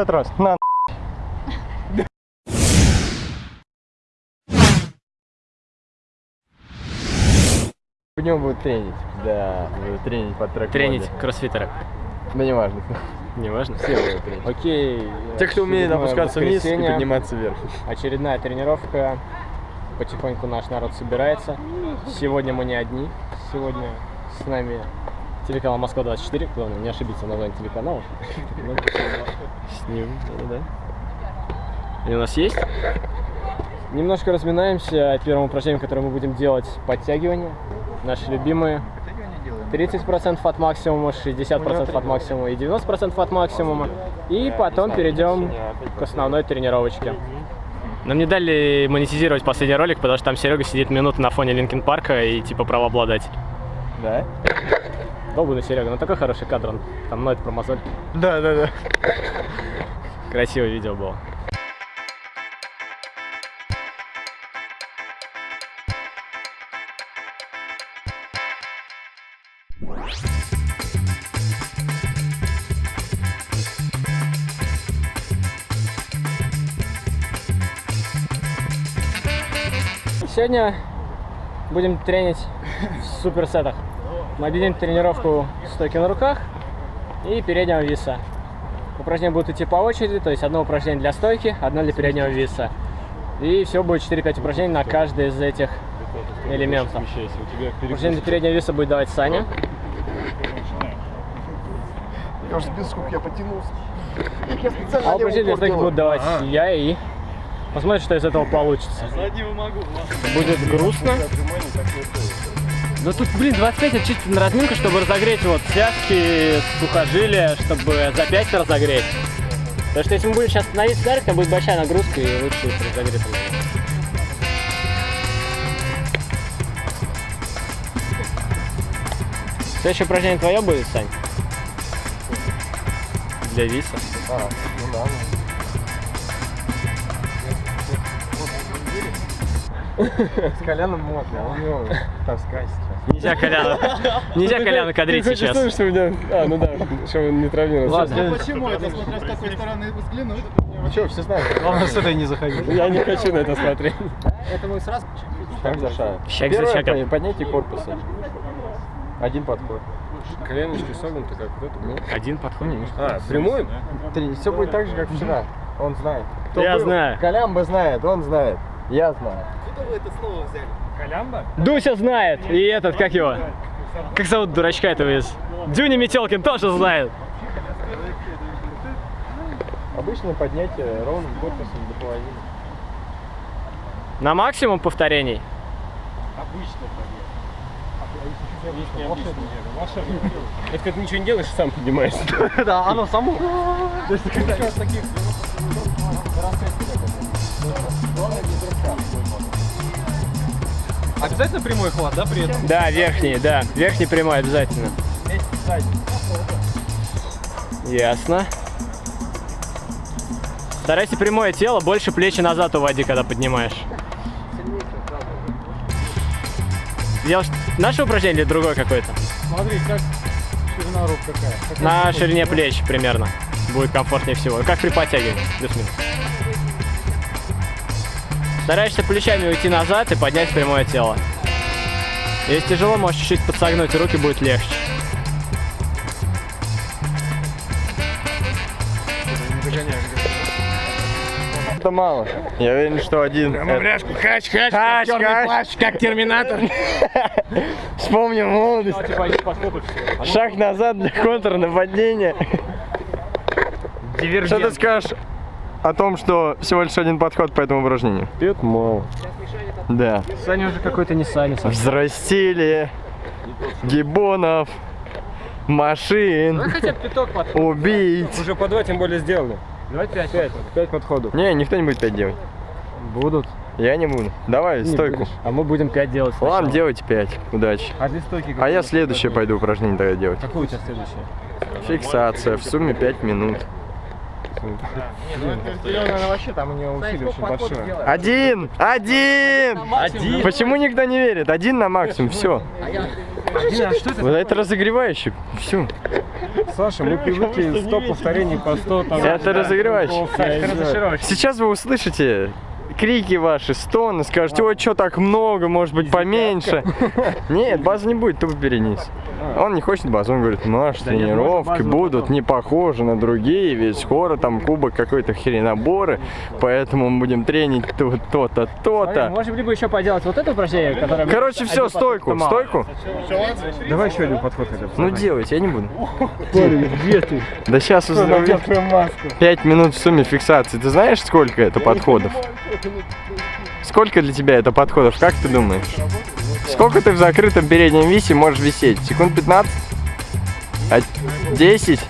150 раз. На. В нем будет тренить. Да, будет тренить под трек. Тренить кроссфитеры. Да не важно. Не важно. Все будут тренить. Окей. Те, кто умеет опускаться вниз и подниматься вверх. Очередная тренировка. Потихоньку наш народ собирается. Сегодня мы не одни. Сегодня с нами телеканал Москва-24. Главное, не ошибиться в названии телеканала. С ним, да. И у нас есть? Немножко разминаемся. Первым упражнением, которое мы будем делать, подтягивания. Наши любимые. 30% от максимума, 60% от максимума и 90% от максимума. И потом перейдем к основной тренировочке. Нам не дали монетизировать последний ролик, потому что там Серега сидит минуту на фоне Линкен Парка и типа правообладатель. Да? Долбанный Серега, ну такой хороший кадр, он там ноет про мозоль. Да, да, да. Красивое видео было. Сегодня будем тренить в суперсетах. Мы объединим тренировку стойки на руках и переднего виса. Упражнения будут идти по очереди, то есть одно упражнение для стойки, одно для переднего виса. И все будет 4-5 упражнений на каждый из этих элементов. Упражнение для переднего виса будет давать Саня. Я уже без сколько я потянулся. А упражнение для стойки будут давать я и... Посмотрим, что из этого получится. Будет грустно. Ну тут, блин, 25 это чисто на разминку, чтобы разогреть вот связки, сухожилия, чтобы запястье разогреть. Потому что если мы будем сейчас становиться вверх, там будет большая нагрузка и лучше разогреть. Следующее упражнение твое будет, Сань? Для виса. А, ну да. С Коляном можно, а у него тоска сейчас. Нельзя Коляна, нельзя Коляна кадрить Ты хочешь сейчас. слышать, что меня... А, ну да, чтобы он не травмировался. Ладно. Почему это, смотря с какой стороны взглянуть? Ну что, все знают? Главное, с этой не заходить. Я не хочу на это смотреть. Это мы сразу... Шаг за шагом. Шаг за шагом. поднятие корпуса. Один подход. Коленочки согнуты, как вот это. Ну, Один подход. А, прямой? Все будет так же, как вчера. Он знает. Я знаю. Колямба знает, он знает. Я знаю. Дуся знает. И этот, как его? Как зовут дурачка этого из? Дюни Метелкин тоже знает. Обычное поднятие ровным корпусом до половины. На максимум повторений. Это как ты ничего не делаешь, сам поднимаешься. Да, оно само. Обязательно прямой хват, да, при этом? Да, верхний, да. Верхний прямой обязательно. Ясно. Старайся прямое тело, больше плечи назад уводи, когда поднимаешь. Делаешь наше упражнение или другое какое-то? Смотри, как ширина рук какая. Какая На ширине плеч примерно. Будет комфортнее всего. Как при подтягивании, плюс-минус. Стараешься плечами уйти назад и поднять прямое тело. Если тяжело, можешь чуть-чуть подсогнуть, и руки будет легче. Это мало. Я уверен, что один. это- Хач, хач, Хач, хач. как терминатор. Вспомним молодость. Шаг назад для контрнападения. Что ты скажешь о том, что всего лишь один подход по этому упражнению? Это мало. Да. Саня уже какой-то не Саня. Взрастили гибонов, машин, Хотя бы пяток подходов. убийц. Уже по два тем более сделали. Давай пять. Пять, пять подходов. Не, никто не будет пять делать. Будут. Я не буду. Давай, Не стойку. будешь. А мы будем пять делать сначала. Ладно, делайте пять. Удачи. А для стойки А я следующее пойду упражнение тогда делать. Какое у тебя следующее? Фиксация. В сумме 5 минут. Вообще там у него усилие очень большое. Один! Один! Один. Почему никто не верит? Один на максимум, все. Вот это разогревающий. Все. Саша, мы привыкли 100 повторений по 100 там. Это разогревающий. Сейчас вы услышите крики ваши, стоны, скажете, ой, что так много, может быть поменьше. Нет, базы не будет, тупо перенес. Он не хочет базу, он говорит, наши нет, тренировки будут не похожи на другие, ведь скоро там кубок какой-то хреноборы, поэтому мы будем тренить то- то-то, то-то. можем либо еще поделать вот это упражнение, которое... Короче, все, стойку, стойку. Давай еще один подход. Ну делайте, я не буду. где ты? Да сейчас узнаем. маску. 5 минут в сумме фиксации. Ты знаешь, сколько это подходов? Сколько для тебя это подходов? Как ты думаешь? Сколько ты в закрытом переднем висе можешь висеть? Секунд 15? А 10?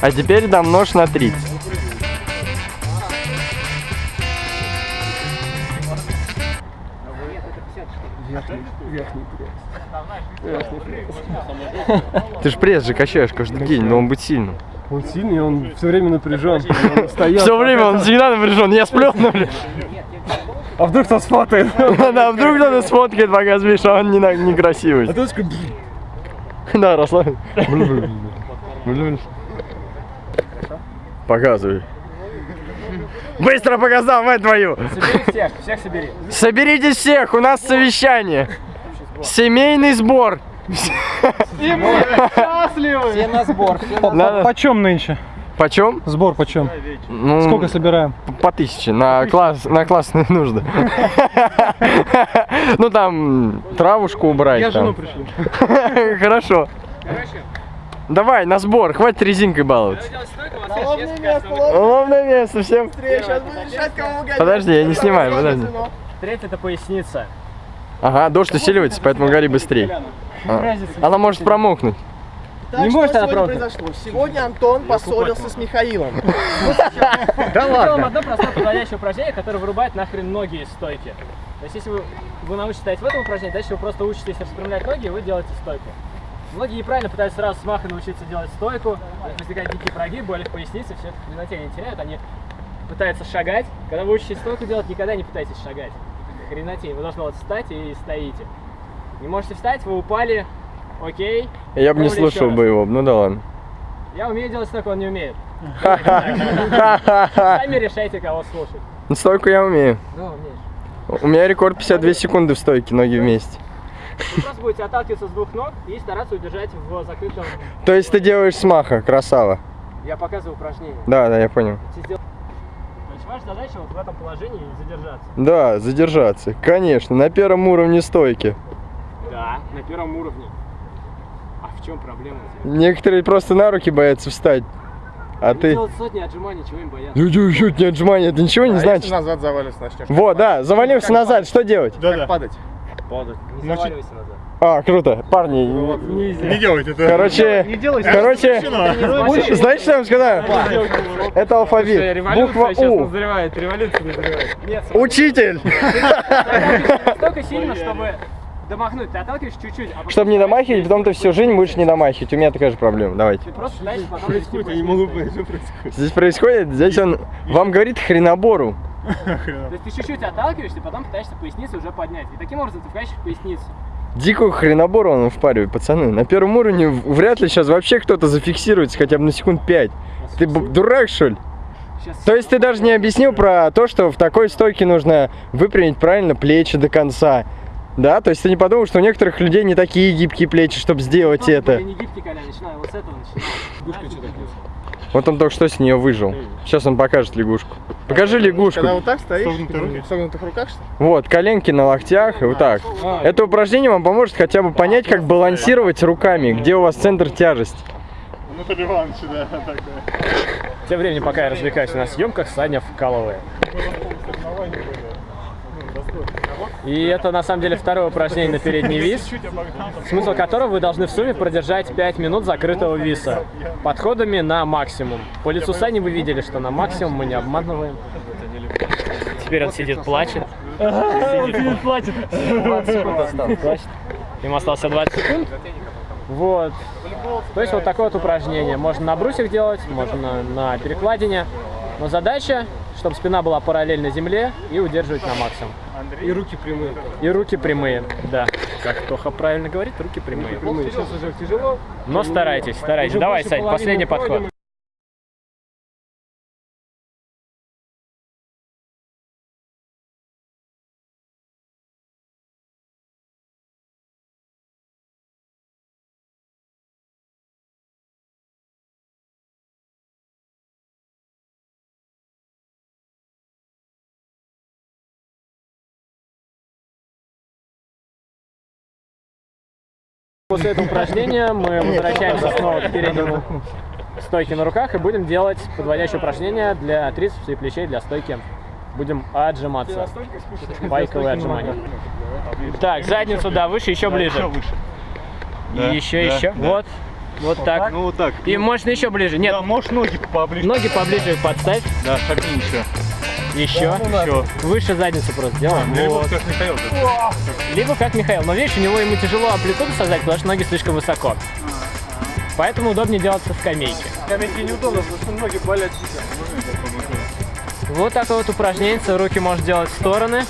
А теперь домножь на 30. Ты ж пресс же качаешь каждый день, но он быть сильным. Он сильный, он все время напряжен. Все время он всегда напряжен. Я сплю, ну. А вдруг кто сфотает? Да, вдруг кто-то сфоткает, пока спишь, а он некрасивый. А ты такой, Да, расслабься. Показывай. Быстро показал, мать твою! Собери всех, всех собери. Соберитесь всех, у нас совещание. Семейный сбор. Все на сбор. Почем нынче? Почем? Сбор почем? Ну, Сколько собираем? По тысяче на класс на классные нужды. Ну там травушку убрать. Я жену пришлю. Хорошо. Давай на сбор, хватит резинкой баловаться. Ловное место, всем. Подожди, я не снимаю, подожди. Третье это поясница. Ага, дождь усиливается, поэтому гори быстрее. А, Она может промокнуть. Так, Не что может она сегодня правда. произошло? Сегодня Антон поссорился с Михаилом. Да ладно. одно простое подходящее упражнение, которое вырубает нахрен ноги из стойки. То есть если вы, вы научитесь стоять в этом упражнении, дальше вы просто учитесь распрямлять ноги, и вы делаете стойку. Многие неправильно пытаются сразу с маха научиться делать стойку, возникают дикие прогибы, боли в пояснице, все это хренотень теряют, они пытаются шагать. Когда вы учитесь стойку делать, никогда не пытайтесь шагать. Хренотень, вы должны вот встать и стоите. Не можете встать, вы упали, окей. Я бы не слушал бы его, ну да ладно. Я умею делать стойку, он не умеет. Сами решайте, кого слушать. Ну, Стойку я умею. Ну, умеешь. У меня рекорд 52 секунды в стойке, ноги вместе. Вы просто будете отталкиваться с двух ног и стараться удержать в закрытом... То есть ты делаешь смаха, красава. Я показываю упражнение. Да, да, я понял. То есть ваша задача вот в этом положении задержаться. Да, задержаться. Конечно, на первом уровне стойки. Да, на первом уровне. А в чем проблема? Некоторые просто на руки боятся встать. А ты... Делать сотни отжиманий, чего им бояться? Чё, чё, не отжимание, это ничего не значит. назад завалишься, начнешь. Вот, да, завалився назад, что делать? Как падать? Не заваливайся назад. А, круто, парни. Не делайте это. Короче, короче, знаете, что я вам сказал? Это алфавит. Буква У. назревает, революция назревает. Нет, Учитель. настолько сильно, чтобы домахнуть. Ты отталкиваешь чуть-чуть, а потом Чтобы не домахивать, потом ты всю жизнь будешь не домахивать. У меня такая же проблема. Давайте. ты просто дальше потом происходит. Я не могу понять, что происходит. Здесь происходит, здесь он вам говорит хренобору. То есть ты чуть-чуть отталкиваешься, потом пытаешься поясницу уже поднять. И таким образом ты вкачиваешь поясницу. Дикую хренобору он впаривает, пацаны. На первом уровне вряд ли сейчас вообще кто-то зафиксируется хотя бы на секунд 5. Ты б- дурак, что ли? Сейчас То есть ты даже не объяснил про то, что в такой стойке нужно выпрямить правильно плечи до конца. Да, то есть ты не подумал, что у некоторых людей не такие гибкие плечи, чтобы сделать это. Я не гибкий, Коля, начинаю вот с этого начинаю. Вот он только что с нее выжил. Сейчас он покажет лягушку. Покажи лягушку. Когда вот так стоишь, в согнутых руках, что ли? Вот, коленки на локтях, и вот так. Это упражнение вам поможет хотя бы понять, как балансировать руками, где у вас центр тяжести. Тем временем, пока я развлекаюсь на съемках, Саня вкалывает. И это на самом деле второе упражнение на передний вис, смысл которого вы должны в сумме продержать 5 минут закрытого виса подходами на максимум. По лицу Сани вы видели, что на максимум мы не обманываем. Теперь он сидит, плачет. Он сидит, плачет. 20 секунд осталось. Плачет. Ему осталось 20 секунд. Вот. То есть вот такое вот упражнение. Можно на брусьях делать, можно на перекладине. Но задача, чтобы спина была параллельно земле и удерживать на максимум. И руки прямые. И руки прямые, да. Как Тоха правильно говорит, руки прямые. Прямые. Сейчас уже тяжело. Но старайтесь, старайтесь. Давай, Сань, последний подход. После этого упражнения мы возвращаемся снова к переднему стойке на руках и будем делать подводящее упражнение для трицепса и плечей для стойки. Будем отжиматься. Байковые отжимания. Так, задницу, да, выше, еще ближе. Еще, еще. Вот. Вот так. Ну вот так. И можно еще ближе. Нет, Да, можешь ноги поближе. ноги поближе подставь. Да, шагни еще. Еще. Еще. Выше задницу просто делаем. Или Вот. вот как Михаил. да. Либо как Михаил. Но видишь, у него ему тяжело амплитуду создать, потому что ноги слишком высоко. Поэтому удобнее делать со скамейки. Скамейки неудобно, потому что ноги болят Вот такое вот упражнение. Руки можешь делать в стороны.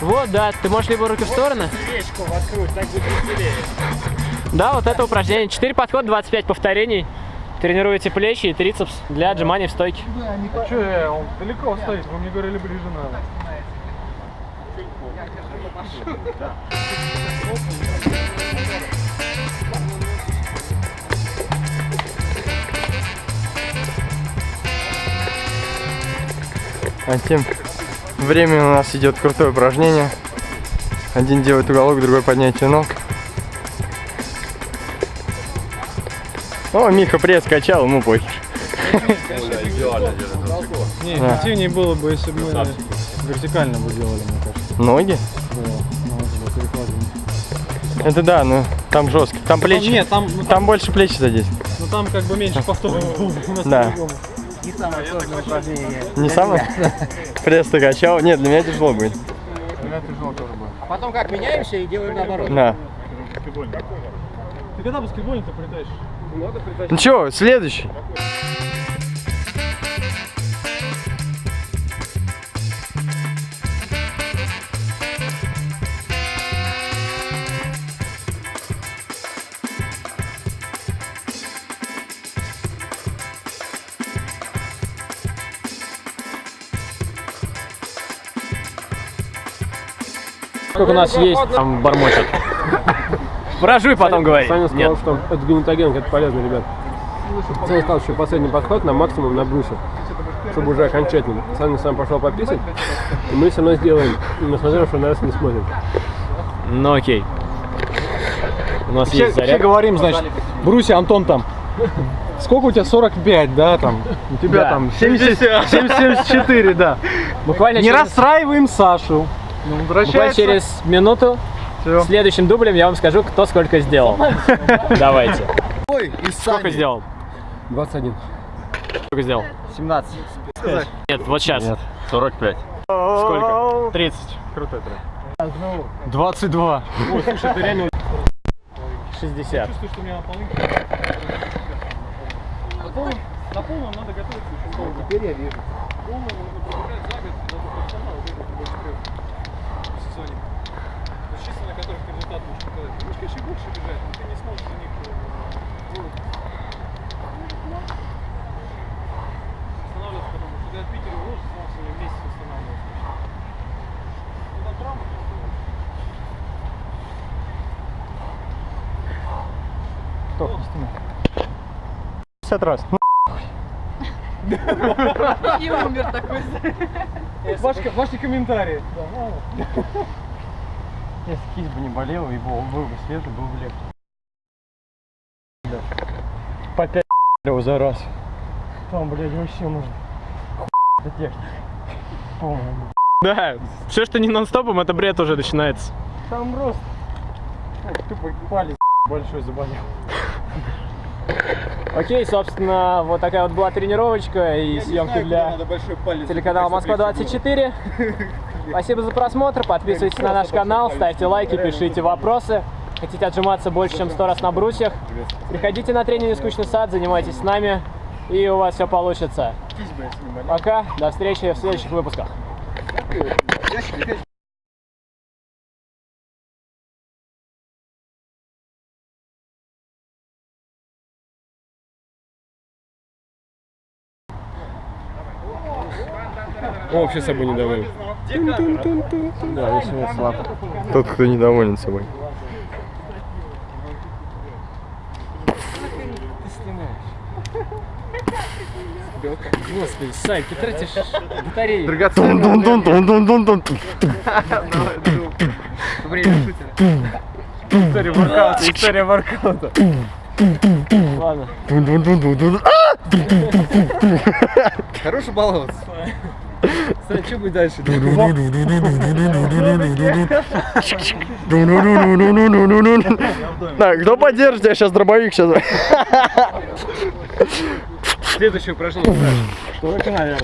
Вот, да, ты можешь либо руки в стороны. Да, вот это упражнение. 4 подхода, 25 повторений. Тренируете плечи и трицепс для отжиманий в стойке. Че, э, он далеко стоит, вы мне говорили ближе надо. А тем временем у нас идет крутое упражнение. Один делает уголок, другой поднятие ног. О, Миха пресс качал, ему похер. Не, Да. эффективнее было бы, если бы мы вертикально бы делали, мне кажется. Ноги? Да, ну. Это да, но там жестко. Там плечи. Нет, там, ну, Там больше плечи задействованы. ну, там как бы меньше повторов было, у нас Да. по-другому. Не самое? Пресс ты качал? Нет, для меня тяжело будет. А потом как, меняемся и делаем наоборот? Да. Ты когда баскетбольник-то прилетаешь? Ну чё, следующий. Сколько у нас есть, там бормочет. Прожуй потом говори. Саня сказал, Нет. что это глинтоген, это полезно, ребят. Саня сказал, что последний подход на максимум на брусе, чтобы уже окончательно. Саня сам пошел пописать, и мы все равно сделаем, несмотря что на нас не смотрим. Ну окей. У нас Все, есть все заряд. говорим, значит, Бруси, Антон там. Сколько у тебя? 45, да, там? У тебя Да. там 70, 74, да. Буквально Не через, расстраиваем Сашу. Ну, буквально через минуту Всё. следующим дублем я вам скажу, кто сколько сделал. Давайте. Ой, и Сколько сделал? 21. Сколько сделал? 17. Нет, вот сейчас. 45. Сколько? 30. Крутой трек. 22. 60. Чувствую, что у меня полынка. На полном, на полном надо готовиться долго. Теперь я вижу. Полный нужно подбирать за год, надо профессионал, уже это больше трех в сезоне. То есть чисто на результат можешь показать. Ты можешь, конечно, и больше бежать, но ты не сможешь за них ну, останавливаться потом. Потому что ты от Питера уложишь, снова с ними вместе останавливаться. Ну, там травма просто. 50 раз. Ваши, ваши комментарии. Если кисть бы не болела, и был, бы свежий, был бы легче. По 5 за раз. Там, блядь, вообще нужно. Это техника. Полная. Да, все, что не нон-стопом, это бред уже начинается. Там просто. Ох, тупо палец большой заболел. Окей, собственно, вот такая вот была тренировочка и съемки для телеканала Москва-24. Спасибо за просмотр, подписывайтесь на наш канал, ставьте лайки, пишите вопросы. Хотите отжиматься больше, чем 100 раз на брусьях? Приходите на тренинг «Скучный сад», занимайтесь с нами, и у вас все получится. Пока, до встречи в следующих выпусках. Он вообще собой недоволен. Да, я слаб. Тот, кто недоволен собой. Господи, Сай, ты тратишь батареи. Тун-тун-тун-тун-тун-тун. История воркаута, история воркаута. Ладно. Тун-тун-тун-тун-тун. Хороший баловаться. Сань, что будет дальше? Так, кто поддержит? Я сейчас дробовик сейчас. Следующее упражнение. Только, наверное.